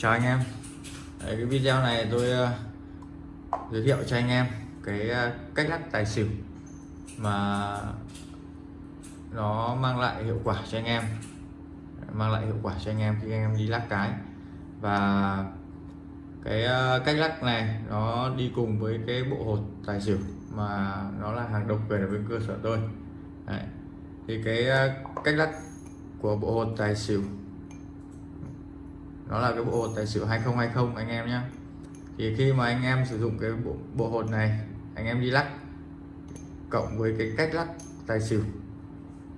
chào anh em. Đấy, cái video này tôi uh, giới thiệu cho anh em cái uh, cách lắc tài xỉu mà nó mang lại hiệu quả cho anh em. Mang lại hiệu quả cho anh em khi anh em đi lắc cái. Và cái uh, cách lắc này nó đi cùng với cái bộ hột tài xỉu mà nó là hàng độc quyền ở bên cơ sở tôi. Đấy. thì cái uh, cách lắc của bộ hột tài xỉu đó là cái bộ hột tài xỉu 2020 anh em nhé thì khi mà anh em sử dụng cái bộ, bộ hột này anh em đi lắc cộng với cái cách lắc tài xỉu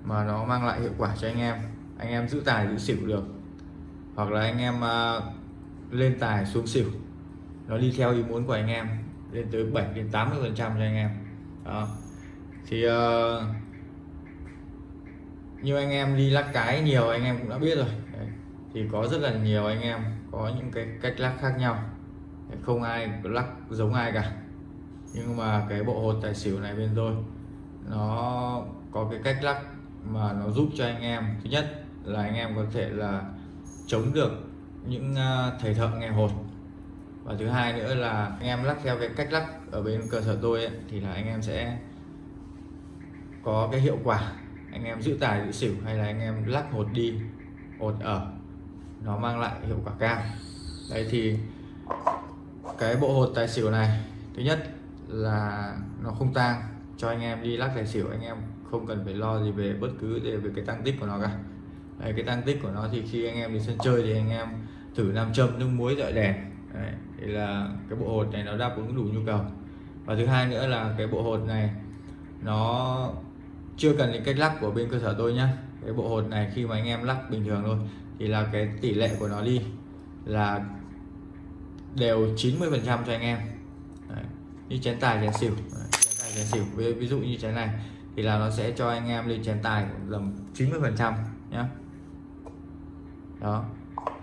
mà nó mang lại hiệu quả cho anh em anh em giữ tài giữ xỉu được. Hoặc là anh em uh, lên tài xuống xỉu nó đi theo ý muốn của anh em lên tới 7 đến 80 phần trăm cho anh em. Đó. Thì uh, như anh em đi lắc cái nhiều anh em cũng đã biết rồi thì có rất là nhiều anh em có những cái cách lắc khác nhau. Không ai lắc giống ai cả. Nhưng mà cái bộ hột tài xỉu này bên tôi nó có cái cách lắc mà nó giúp cho anh em. Thứ nhất là anh em có thể là chống được những à, thầy thợ nghe hột. Và thứ hai nữa là anh em lắc theo cái cách lắc ở bên cơ sở tôi ấy, thì là anh em sẽ có cái hiệu quả. Anh em giữ tài giữ xỉu hay là anh em lắc hột đi hột ở nó mang lại hiệu quả cao. Đấy thì cái bộ hột tài xỉu này thứ nhất là nó không tang. Cho anh em đi lắc tài xỉu anh em không cần phải lo gì về bất cứ về, cái tăng tích của nó cả. Đấy, cái tăng tích của nó thì khi anh em đi sân chơi thì anh em thử nam châm nước muối dọi đèn. Đấy, thì là cái bộ hột này nó đáp ứng đủ nhu cầu. Và thứ hai nữa là cái bộ hột này nó chưa cần những cách lắc của bên cơ sở tôi nhá. Cái bộ hột này khi mà anh em lắc bình thường thôi thì là cái tỷ lệ của nó đi là đều 90 phần trăm cho anh em Đấy. như chén tài chén xỉu Đấy. chén tài chén xỉu ví, ví dụ như chén này thì là nó sẽ cho anh em lên chén tài tầm 90 phần trăm nhé đó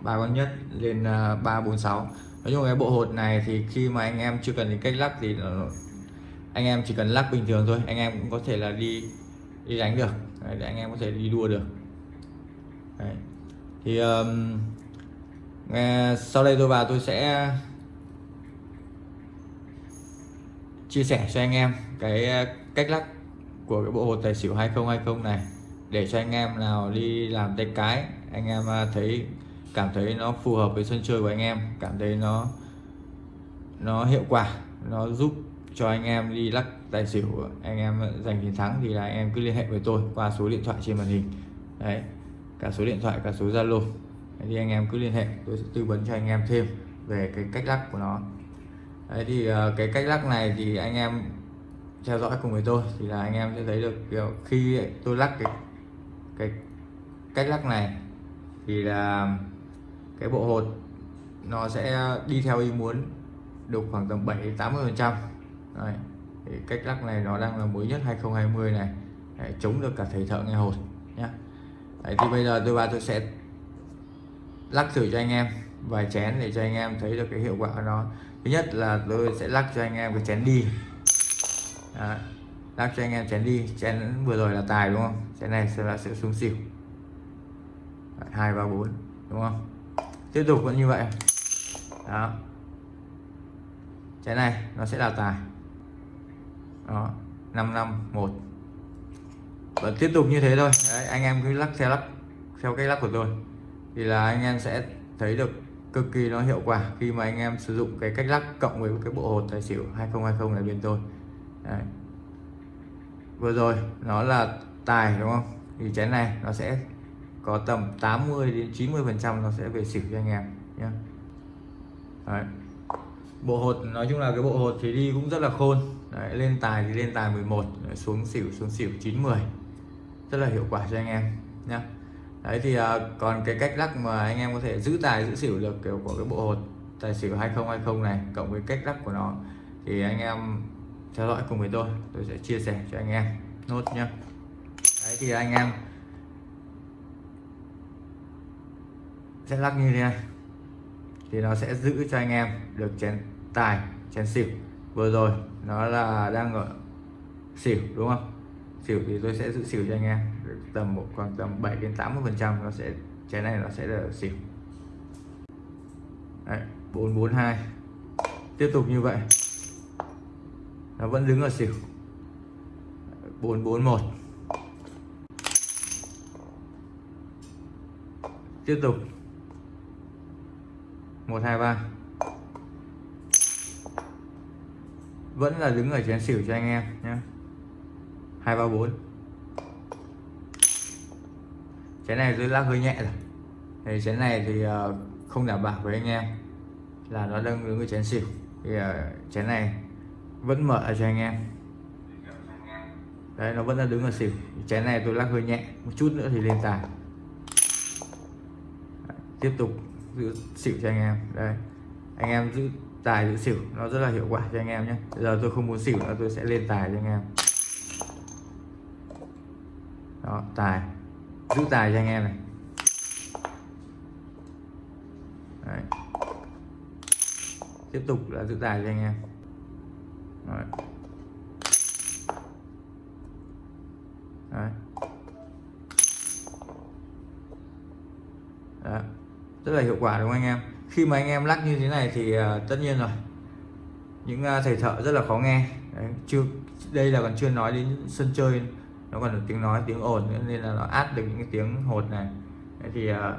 ba con nhất lên à, uh, 346 nói chung cái bộ hột này thì khi mà anh em chưa cần đến cách lắc thì nó, anh em chỉ cần lắc bình thường thôi anh em cũng có thể là đi đi đánh được Đấy, để anh em có thể đi đua được Đấy thì um, nghe, sau đây tôi vào tôi sẽ chia sẻ cho anh em cái uh, cách lắc của cái bộ hột tài xỉu 2020 này. Để cho anh em nào đi làm tay cái anh em uh, thấy cảm thấy nó phù hợp với sân chơi của anh em cảm thấy nó nó hiệu quả nó giúp cho anh em đi lắc tài xỉu anh em giành chiến thắng thì là anh em cứ liên hệ với tôi qua số điện thoại trên màn hình. Đấy cả số điện thoại cả số zalo. Thì anh em cứ liên hệ tôi sẽ tư vấn cho anh em thêm về cái cách lắc của nó. Đấy thì ờ, cái cách lắc này thì anh em theo dõi cùng với tôi thì là anh em sẽ thấy được kiểu khi tôi lắc cái cái cách lắc này thì là cái bộ hột nó sẽ đi theo ý muốn được khoảng tầm 7 80 phần trăm. Cách lắc này nó đang là mới nhất 2020 này. Đấy, chống được cả thầy thợ nghe hột. Đấy, thì bây giờ tôi vào tôi sẽ lắc thử cho anh em. Vài chén để cho anh em thấy được cái hiệu quả của nó. Thứ nhất là tôi sẽ lắc cho anh em cái chén đi. Đó. lắc cho anh em chén đi. Chén vừa rồi là tài đúng không? Chén này sẽ là sẽ xuống xỉu. Hai ba bốn đúng không? Tiếp tục vẫn như vậy. Đó. Chén này nó sẽ là tài. Đó 5 năm một và tiếp tục như thế thôi. Đấy, anh em cứ lắc theo lắc theo cách lắc của tôi. Thì là anh em sẽ thấy được cực kỳ nó hiệu quả khi mà anh em sử dụng cái cách lắc cộng với cái bộ hột tài xỉu 2020 này bên tôi. Đấy. vừa rồi nó là tài đúng không? Thì chén này nó sẽ có tầm 80 đến 90 phần trăm nó sẽ về xỉu cho anh em nhé Đấy. bộ hột nói chung là cái bộ hột thì đi cũng rất là khôn. Đấy, lên tài thì lên tài 11 xuống xỉu xuống xỉu 90 rất là hiệu quả cho anh em nhé đấy thì à, còn cái cách lắc mà anh em có thể giữ tài, giữ xỉu được, kiểu, của cái bộ hột tài xỉu 2020 này, cộng với cách lắc của nó, thì anh em theo dõi cùng với tôi tôi sẽ chia sẻ cho anh em nốt nhá. Đấy thì anh em sẽ lắc như thế này. Thì nó sẽ giữ cho anh em được chén tài, chén xỉu. Vừa rồi nó là đang ở xỉu, đúng không? Xỉu thì tôi sẽ giữ xỉu cho anh em. Tầm một khoảng tầm 7 đến 80 phần trăm nó sẽ trái này nó sẽ là xỉu. Đấy, 442 tiếp tục như vậy. Nó vẫn đứng ở xỉu. 441 tiếp tục. 123 vẫn là đứng ở chén xỉu cho anh em nhé. 234 chén này tôi lắc hơi nhẹ rồi. Thì chén này thì ờ, không đảm bảo với anh em là nó đang đứng ở chén xỉu. Thì ờ, chén này vẫn mở cho anh em. Đấy, nó vẫn đang đứng ở xỉu. Chén này tôi lắc hơi nhẹ, một chút nữa thì lên tài tiếp tục giữ xỉu cho anh em. Đây, anh em giữ tài giữ xỉu, nó rất là hiệu quả cho anh em nhé. Giờ tôi không muốn xỉu nữa, tôi sẽ lên tài cho anh em đó tài giữ tài cho anh em này Đấy. tiếp tục là giữ tài cho anh em Đấy. Đấy. Đấy. rất là hiệu quả đúng không anh em khi mà anh em lắc như thế này thì uh, tất nhiên rồi những uh, thầy thợ rất là khó nghe Đấy. chưa đây là còn chưa nói đến sân chơi nó còn được tiếng nói tiếng ồn nữa nên là nó át được những cái tiếng hột này. Thì ờ,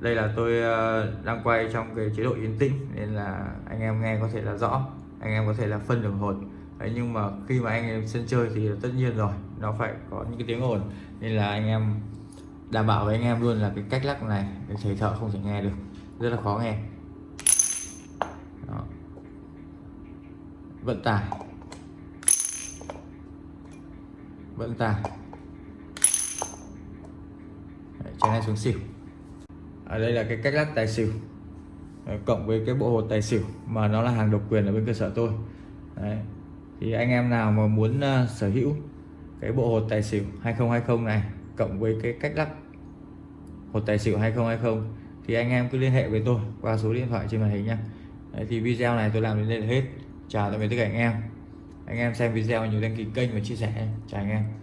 đây là tôi ờ, đang quay trong cái chế độ yên tĩnh nên là anh em nghe có thể là rõ anh em có thể là phân được hột Đấy, nhưng mà khi mà anh em sân chơi thì tất nhiên rồi nó phải có những cái tiếng ồn. Nên là anh em đảm bảo với anh em luôn là cái cách lắc này thầy thợ không thể nghe được. Rất là khó nghe. Đó. vận tải. Vẫn ta, Đấy, chén này xuống xỉu. Ở đây là cái cách lắc tài xỉu. Đấy, cộng với cái bộ hột tài xỉu mà nó là hàng độc quyền ở bên cơ sở tôi. Đấy. thì anh em nào mà muốn uh, sở hữu cái bộ hột tài xỉu 2020 này cộng với cái cách lắc hột tài xỉu 2020 thì anh em cứ liên hệ với tôi qua số điện thoại trên màn hình nha Đấy, thì video này tôi làm đến đây là hết. Chào tạm biệt tất cả anh em anh em xem video nhớ đăng ký kênh và chia sẻ. Chào anh em.